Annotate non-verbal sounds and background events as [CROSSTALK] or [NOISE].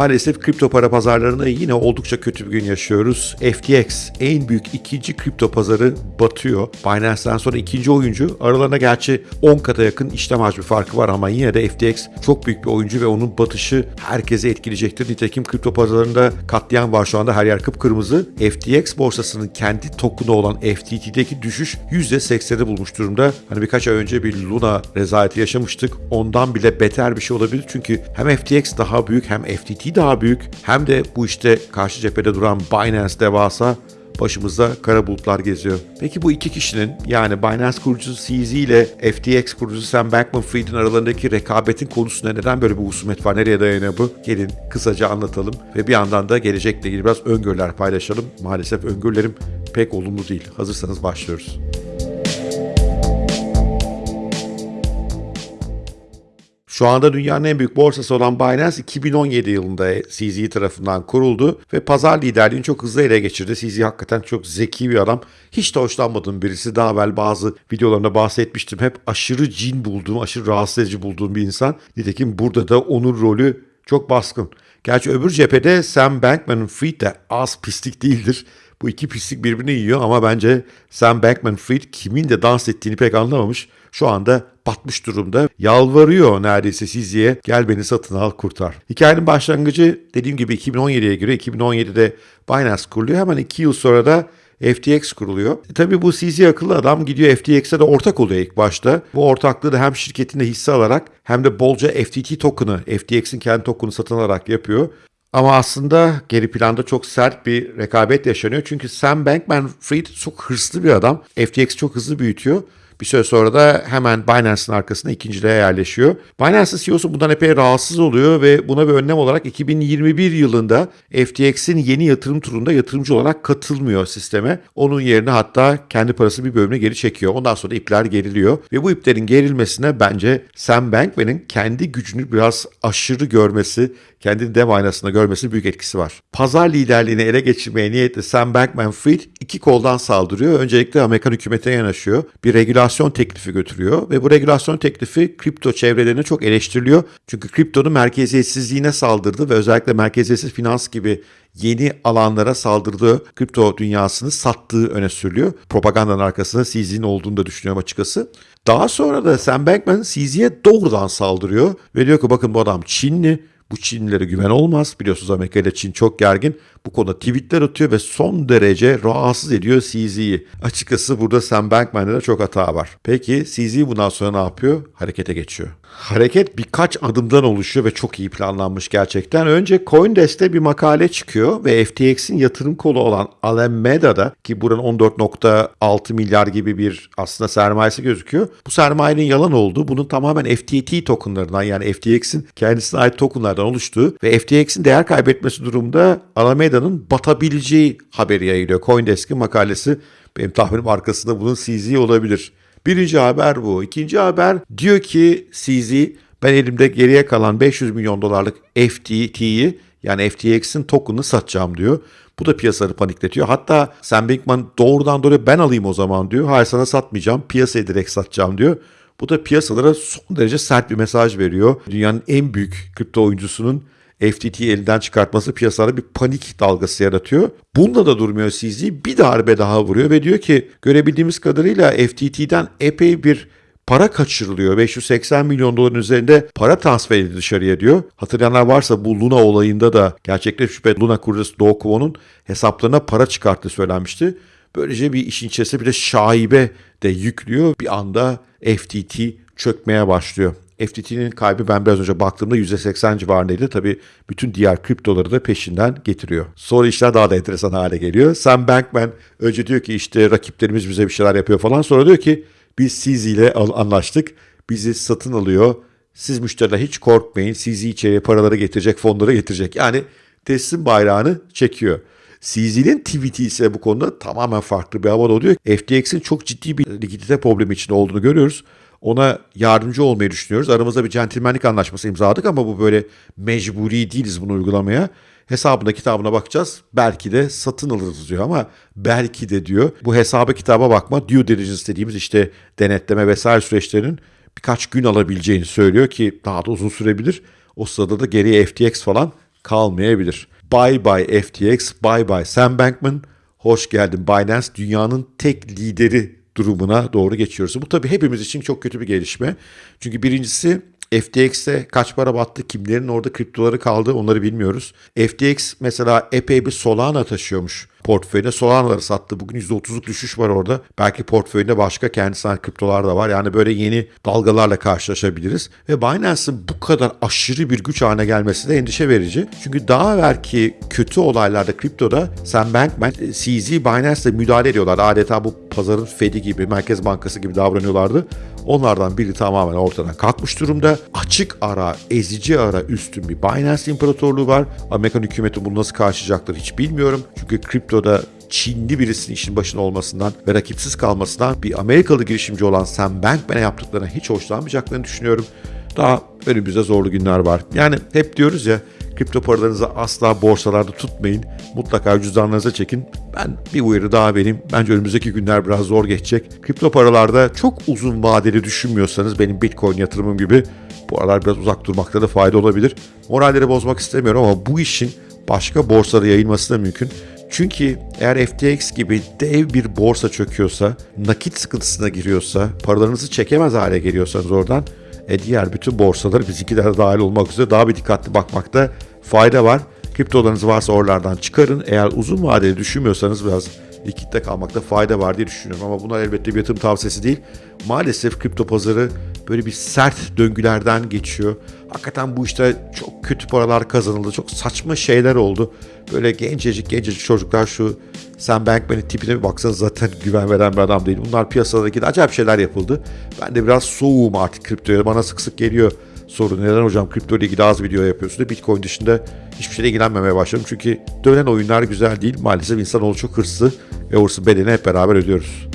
Maalesef kripto para pazarlarında yine oldukça kötü bir gün yaşıyoruz. FTX en büyük ikinci kripto pazarı batıyor. Binance'den sonra ikinci oyuncu. Aralarında gerçi 10 kata yakın işlem hacmi farkı var ama yine de FTX çok büyük bir oyuncu ve onun batışı herkese etkileyecektir. Nitekim kripto pazarlarında katliam var şu anda her yer kıpkırmızı. FTX borsasının kendi token'u olan FTT'deki düşüş %80'i bulmuş durumda. Hani birkaç ay önce bir Luna rezaleti yaşamıştık. Ondan bile beter bir şey olabilir. Çünkü hem FTX daha büyük hem FTT daha büyük hem de bu işte karşı cephede duran Binance devasa başımızda kara bulutlar geziyor. Peki bu iki kişinin yani Binance kurucusu CZ ile FTX kurucusu Sam Bankman-Fried'in aralarındaki rekabetin konusunda neden böyle bir husumet var? Nereye dayanıyor bu? Gelin kısaca anlatalım ve bir yandan da gelecekle ilgili biraz öngörüler paylaşalım. Maalesef öngörülerim pek olumlu değil. Hazırsanız başlıyoruz. Şu anda dünyanın en büyük borsası olan Binance 2017 yılında CZ tarafından kuruldu ve pazar liderliğini çok hızlı ele geçirdi. CZ hakikaten çok zeki bir adam. Hiç de hoşlanmadığım birisi. Daha evvel bazı videolarında bahsetmiştim. Hep aşırı cin bulduğum, aşırı rahatsız edici bulduğum bir insan. Nitekim burada da onun rolü çok baskın. Gerçi öbür cephede Sam Bankman-Fried de az pislik değildir. Bu iki pislik birbirini yiyor ama bence Sam Bankman-Fried kimin de dans ettiğini pek anlamamış. Şu anda batmış durumda. Yalvarıyor neredeyse Sizli'ye gel beni satın al kurtar. Hikayenin başlangıcı dediğim gibi 2017'ye göre 2017'de Binance kuruluyor. Hemen 2 yıl sonra da FTX kuruluyor. E tabii bu CZ akıllı adam gidiyor FTX'e de ortak oluyor ilk başta. Bu ortaklığı da hem şirketinde hisse alarak hem de bolca FTT token'ı, FTX'in kendi token'ı satın alarak yapıyor. Ama aslında geri planda çok sert bir rekabet yaşanıyor. Çünkü Sam Bankman-Fried çok hırslı bir adam. FTX çok hızlı büyütüyor. Bir süre sonra da hemen Binance'ın arkasına ikinciliğe yerleşiyor. Binance'ın CEO'su bundan epey rahatsız oluyor ve buna bir önlem olarak 2021 yılında FTX'in yeni yatırım turunda yatırımcı olarak katılmıyor sisteme. Onun yerine hatta kendi parası bir bölümüne geri çekiyor. Ondan sonra ipler geriliyor ve bu iplerin gerilmesine bence Sam Bankman'ın kendi gücünü biraz aşırı görmesi, kendini dev aynasında görmesi büyük etkisi var. Pazar liderliğini ele geçirmeye niyetli Sam Bankman-Fried iki koldan saldırıyor. Öncelikle Amerikan hükümetine yanaşıyor. Bir regülasyon teklifi götürüyor ve bu regülasyon teklifi kripto çevrelerine çok eleştiriliyor. Çünkü kriptonun merkeziyetsizliğine saldırdı ve özellikle merkeziyetsiz finans gibi yeni alanlara saldırdığı kripto dünyasını sattığı öne sürülüyor. Propagandanın arkasında CZ'nin olduğunu da düşünüyorum açıkçası. Daha sonra da Sam Bankman CZ'ye doğrudan saldırıyor ve diyor ki bakın bu adam Çinli, bu Çinlilere güven olmaz. Biliyorsunuz Amerika ile Çin çok gergin. Bu konuda tweetler atıyor ve son derece rahatsız ediyor CZ'yi. Açıkçası burada Sam Bankman'da da çok hata var. Peki CZ bundan sonra ne yapıyor? Harekete geçiyor. Hareket birkaç adımdan oluşuyor ve çok iyi planlanmış gerçekten. Önce Coindesk'te bir makale çıkıyor ve FTX'in yatırım kolu olan Alameda'da ki buranın 14.6 milyar gibi bir aslında sermayesi gözüküyor. Bu sermayenin yalan olduğu, bunun tamamen FTT tokenlarından yani FTX'in kendisine ait tokenlardan oluştuğu ve FTX'in değer kaybetmesi durumda Alameda'nın batabileceği haberi yayılıyor. Coindesk'in makalesi benim tahminim arkasında bunun CZ olabilir. Birinci haber bu. İkinci haber diyor ki CZ ben elimde geriye kalan 500 milyon dolarlık FTT'yi yani FTX'in token'ını satacağım diyor. Bu da piyasaları panikletiyor. Hatta Sam Bankman doğrudan doğruya ben alayım o zaman diyor. Hayır sana satmayacağım. Piyasaya direkt satacağım diyor. Bu da piyasalara son derece sert bir mesaj veriyor. Dünyanın en büyük kripto oyuncusunun FTT'yi elinden çıkartması piyasalarda bir panik dalgası yaratıyor. Bunda da durmuyor CZ. Bir darbe daha vuruyor ve diyor ki görebildiğimiz kadarıyla FTT'den epey bir para kaçırılıyor. 580 milyon doların üzerinde para transfer edildi dışarıya diyor. Hatırlayanlar varsa bu Luna olayında da gerçekten şüphe Luna kurucusu Do Kwon'un hesaplarına para çıkarttığı söylenmişti. Böylece bir işin içerisinde bir de şaibe de yüklüyor. Bir anda FTT çökmeye başlıyor. FTT'nin kaybı ben biraz önce baktığımda %80 civarındaydı. Tabii bütün diğer kriptoları da peşinden getiriyor. Sonra işler daha da enteresan hale geliyor. Sam Bankman önce diyor ki işte rakiplerimiz bize bir şeyler yapıyor falan. Sonra diyor ki biz siz ile anlaştık. Bizi satın alıyor. Siz müşteriler hiç korkmayın. Sizi içeriye paraları getirecek, fonları getirecek. Yani teslim bayrağını çekiyor. CZ'nin tweet'i ise bu konuda tamamen farklı bir havada oluyor. FTX'in çok ciddi bir likidite problemi içinde olduğunu görüyoruz. Ona yardımcı olmayı düşünüyoruz. Aramızda bir centilmenlik anlaşması imzaladık ama bu böyle mecburi değiliz bunu uygulamaya. Hesabına kitabına bakacağız. Belki de satın alırız diyor ama belki de diyor. Bu hesaba kitaba bakma due diligence dediğimiz işte denetleme vesaire süreçlerinin birkaç gün alabileceğini söylüyor ki daha da uzun sürebilir. O sırada da geriye FTX falan kalmayabilir. Bye bye FTX, bye bye Sam Bankman. Hoş geldin Binance. Dünyanın tek lideri durumuna doğru geçiyoruz. Bu tabii hepimiz için çok kötü bir gelişme. Çünkü birincisi FTX'te kaç para battı, kimlerin orada kriptoları kaldı onları bilmiyoruz. FTX mesela epey bir Solana taşıyormuş portföyüne. Solana'ları sattı. Bugün %30'luk düşüş var orada. Belki portföyünde başka kendisine kriptolar da var. Yani böyle yeni dalgalarla karşılaşabiliriz. Ve Binance'ın bu kadar aşırı bir güç haline gelmesi de endişe verici. Çünkü daha evvelki kötü olaylarda kriptoda Sam Bankman, CZ Binance'le müdahale ediyorlar. Adeta bu pazarın Fed'i gibi, Merkez Bankası gibi davranıyorlardı. Onlardan biri tamamen ortadan kalkmış durumda. Açık ara, ezici ara üstün bir Binance imparatorluğu var. Amerikan hükümeti bunu nasıl karşılayacaktır hiç bilmiyorum. Çünkü kriptoda Çinli birisinin işin başında olmasından ve rakipsiz kalmasından bir Amerikalı girişimci olan Sam Bankman'e yaptıklarına hiç hoşlanmayacaklarını düşünüyorum. Daha önümüzde zorlu günler var. Yani hep diyoruz ya kripto paralarınızı asla borsalarda tutmayın. Mutlaka cüzdanlarınıza çekin. Ben bir uyarı daha vereyim. Bence önümüzdeki günler biraz zor geçecek. Kripto paralarda çok uzun vadeli düşünmüyorsanız benim Bitcoin yatırımım gibi bu aralar biraz uzak durmakta da fayda olabilir. Moralleri bozmak istemiyorum ama bu işin başka borsalara yayılması da mümkün. Çünkü eğer FTX gibi dev bir borsa çöküyorsa, nakit sıkıntısına giriyorsa, paralarınızı çekemez hale geliyorsanız oradan e diğer bütün borsalar bizimkiler dahil olmak üzere daha bir dikkatli bakmakta fayda var. Kriptolarınız varsa oralardan çıkarın. Eğer uzun vadeli düşünmüyorsanız biraz likitte kalmakta fayda var diye düşünüyorum. Ama bunlar elbette bir yatırım tavsiyesi değil. Maalesef kripto pazarı böyle bir sert döngülerden geçiyor. Hakikaten bu işte çok kötü paralar kazanıldı. Çok saçma şeyler oldu. Böyle gencecik gencecik çocuklar şu Sam Bankman'ın tipine bir baksanız zaten [LAUGHS] güven veren bir adam değil. Bunlar piyasadaki de acayip şeyler yapıldı. Ben de biraz soğuğum artık kriptoya. Bana sık sık geliyor soru. Neden hocam kripto ile ilgili az video yapıyorsun da Bitcoin dışında hiçbir şeyle ilgilenmemeye başladım. Çünkü dönen oyunlar güzel değil. Maalesef insanoğlu çok hırslı ve hırsı bedeni hep beraber ödüyoruz.